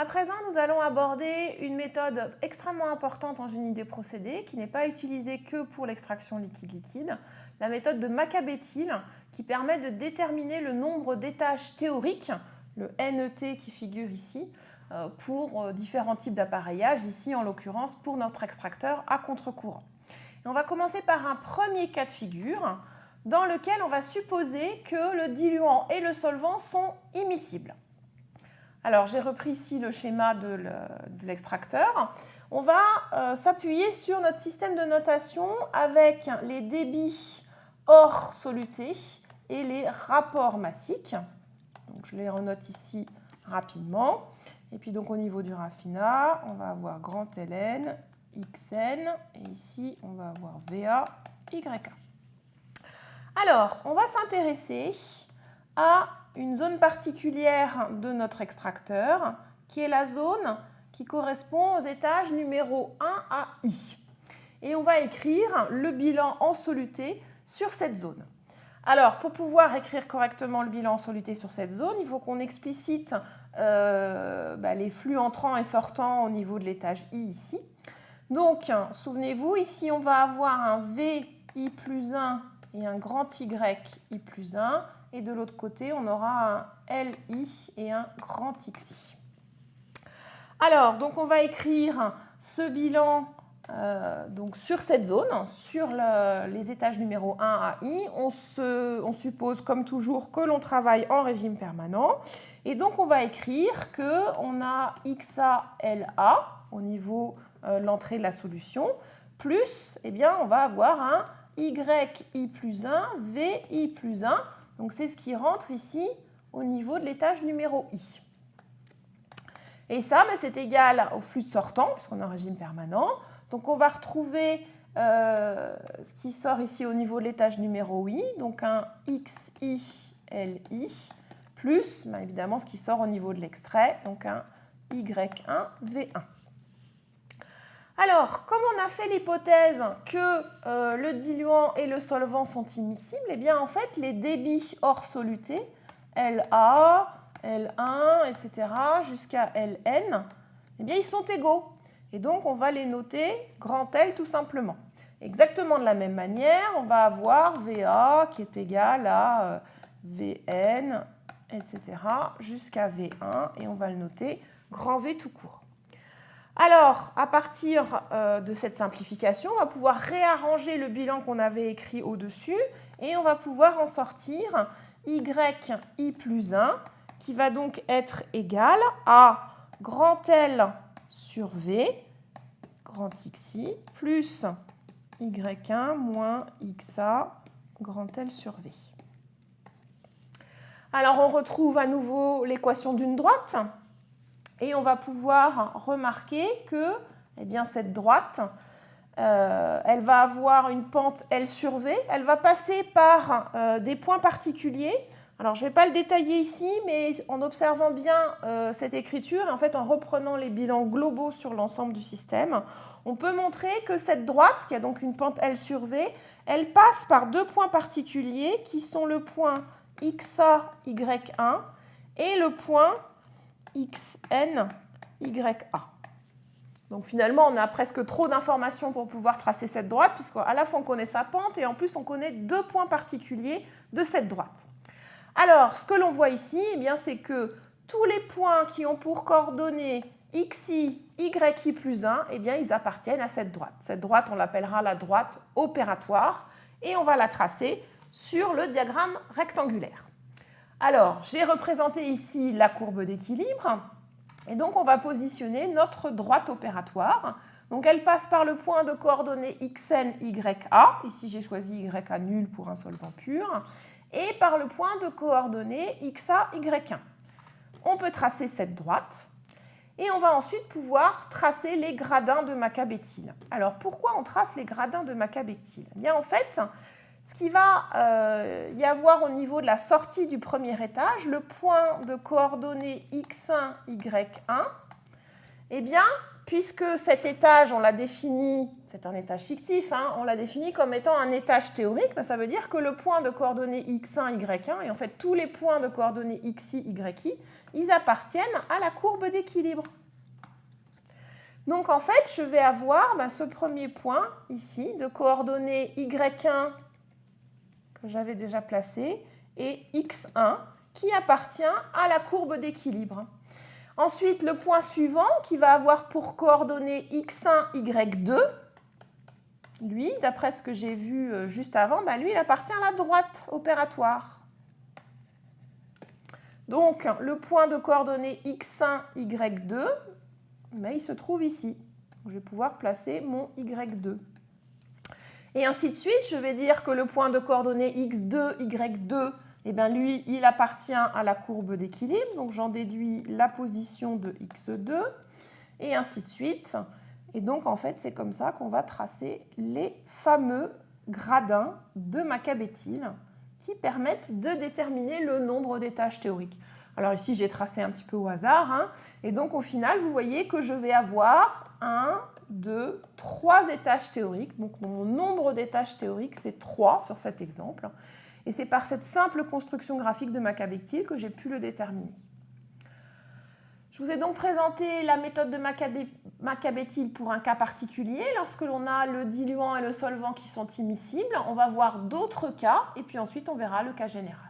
À présent, nous allons aborder une méthode extrêmement importante en génie des procédés qui n'est pas utilisée que pour l'extraction liquide-liquide, la méthode de Macabéthyle qui permet de déterminer le nombre d'étages théoriques, le NET qui figure ici, euh, pour euh, différents types d'appareillage, ici en l'occurrence pour notre extracteur à contre-courant. On va commencer par un premier cas de figure dans lequel on va supposer que le diluant et le solvant sont immiscibles. Alors, j'ai repris ici le schéma de l'extracteur. On va euh, s'appuyer sur notre système de notation avec les débits hors soluté et les rapports massiques. Donc, je les renote ici rapidement. Et puis, donc, au niveau du raffinat, on va avoir grand ln, xn, et ici, on va avoir va, yk. Alors, on va s'intéresser à une zone particulière de notre extracteur, qui est la zone qui correspond aux étages numéro 1 à I. Et on va écrire le bilan en soluté sur cette zone. Alors, pour pouvoir écrire correctement le bilan en soluté sur cette zone, il faut qu'on explicite euh, bah, les flux entrants et sortants au niveau de l'étage I ici. Donc, souvenez-vous, ici, on va avoir un VI plus 1 et un grand Y I plus 1 et de l'autre côté, on aura un LI et un grand XI. Alors, donc on va écrire ce bilan euh, donc sur cette zone, sur les étages numéro 1 à I. On, on suppose, comme toujours, que l'on travaille en régime permanent. Et donc, on va écrire qu'on a XA, LA au niveau euh, l'entrée de la solution, plus, eh bien, on va avoir un YI plus 1, VI plus 1 donc c'est ce qui rentre ici au niveau de l'étage numéro I. Et ça, ben, c'est égal au flux de sortant, puisqu'on est en régime permanent. Donc on va retrouver euh, ce qui sort ici au niveau de l'étage numéro I, donc un XI, LI, plus ben, évidemment ce qui sort au niveau de l'extrait, donc un Y1, V1. Alors, comme on a fait l'hypothèse que euh, le diluant et le solvant sont immiscibles, eh bien en fait les débits hors soluté, LA, L1, etc., jusqu'à Ln, eh bien ils sont égaux. Et donc on va les noter grand L tout simplement. Exactement de la même manière, on va avoir VA qui est égal à euh, Vn, etc., jusqu'à V1, et on va le noter grand V tout court. Alors, à partir euh, de cette simplification, on va pouvoir réarranger le bilan qu'on avait écrit au-dessus et on va pouvoir en sortir yi plus 1 qui va donc être égal à grand L sur V, grand xi, plus y1 moins xa, grand L sur V. Alors, on retrouve à nouveau l'équation d'une droite. Et on va pouvoir remarquer que eh bien, cette droite, euh, elle va avoir une pente L sur V. Elle va passer par euh, des points particuliers. Alors, je ne vais pas le détailler ici, mais en observant bien euh, cette écriture et en fait en reprenant les bilans globaux sur l'ensemble du système, on peut montrer que cette droite, qui a donc une pente L sur V, elle passe par deux points particuliers qui sont le point XA, Y1 et le point xn, ya. Donc finalement, on a presque trop d'informations pour pouvoir tracer cette droite, puisqu'à la fois on connaît sa pente et en plus on connaît deux points particuliers de cette droite. Alors, ce que l'on voit ici, eh c'est que tous les points qui ont pour coordonnées xi, yi plus 1, eh ils appartiennent à cette droite. Cette droite, on l'appellera la droite opératoire et on va la tracer sur le diagramme rectangulaire. Alors, j'ai représenté ici la courbe d'équilibre. Et donc, on va positionner notre droite opératoire. Donc, elle passe par le point de coordonnées xn, ya. Ici, j'ai choisi ya nul pour un solvant pur. Et par le point de coordonnées xa, y1. On peut tracer cette droite. Et on va ensuite pouvoir tracer les gradins de Macabéthyle. Alors, pourquoi on trace les gradins de Macabéthyle eh bien, en fait, ce qui va euh, y avoir au niveau de la sortie du premier étage, le point de coordonnées x1, y1, eh bien, puisque cet étage, on l'a défini, c'est un étage fictif, hein, on l'a défini comme étant un étage théorique, ben, ça veut dire que le point de coordonnées x1, y1, et en fait tous les points de coordonnées xi, yi, ils appartiennent à la courbe d'équilibre. Donc en fait, je vais avoir ben, ce premier point ici de coordonnées y1 que j'avais déjà placé et x1 qui appartient à la courbe d'équilibre. Ensuite, le point suivant qui va avoir pour coordonnées x1, y2, lui, d'après ce que j'ai vu euh, juste avant, bah, lui, il appartient à la droite opératoire. Donc, le point de coordonnées x1, y2, mais il se trouve ici. je vais pouvoir placer mon y2. Et ainsi de suite, je vais dire que le point de coordonnées x2, y2, eh bien lui, il appartient à la courbe d'équilibre, donc j'en déduis la position de x2, et ainsi de suite. Et donc, en fait, c'est comme ça qu'on va tracer les fameux gradins de Macabéthyle qui permettent de déterminer le nombre d'étages théoriques. Alors ici, j'ai tracé un petit peu au hasard. Hein, et donc, au final, vous voyez que je vais avoir un, deux, trois étages théoriques. Donc, mon nombre d'étages théoriques, c'est 3 sur cet exemple. Et c'est par cette simple construction graphique de Macabéthyle que j'ai pu le déterminer. Je vous ai donc présenté la méthode de Macabéthyle pour un cas particulier. Lorsque l'on a le diluant et le solvant qui sont immiscibles, on va voir d'autres cas et puis ensuite on verra le cas général.